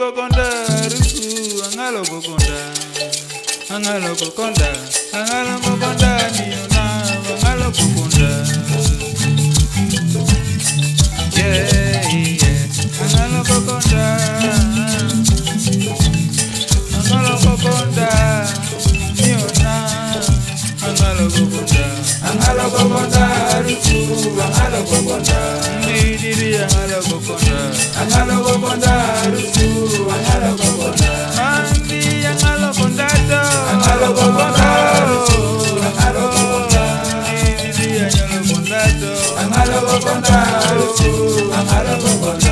kokonda rusu angalo kokonda angalo kokonda angalo kokonda niona angalo kokonda yeah yeah angalo kokonda angalo kokonda niona angalo kokonda angalo kokonda rusu angalo kokonda ni di angalo kokonda angalo Amaro Bondaro, Amaro Bondaro.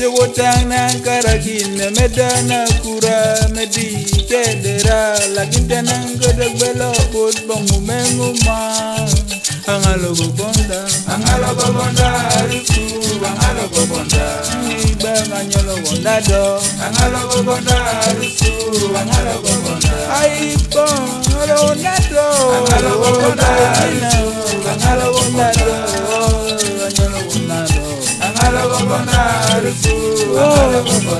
jogo tang nan karakin ne medana kura medi kedera lakin tenang gedek belo bot bongu menguma angalogo bonda. Angalogo bonda ariku angalogo bonda. Ibang anyolo bonda do. Angalogo bonda ariku angalogo bonda. Ai bon angalogo bonda angalogo bonda angalogo bonda. bana aruku akale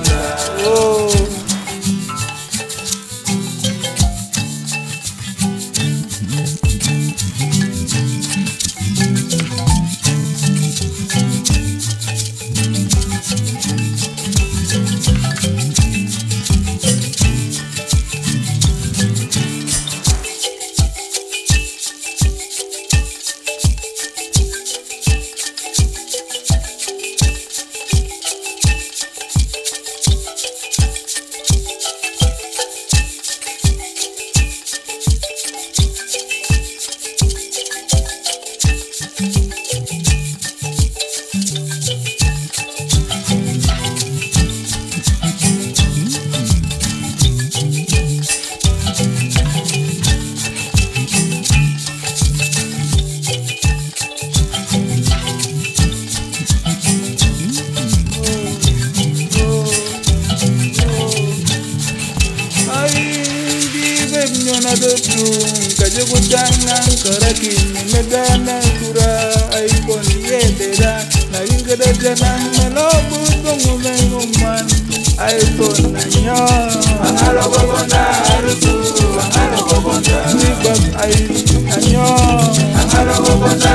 Nyona dotu kaje kutanga kokonda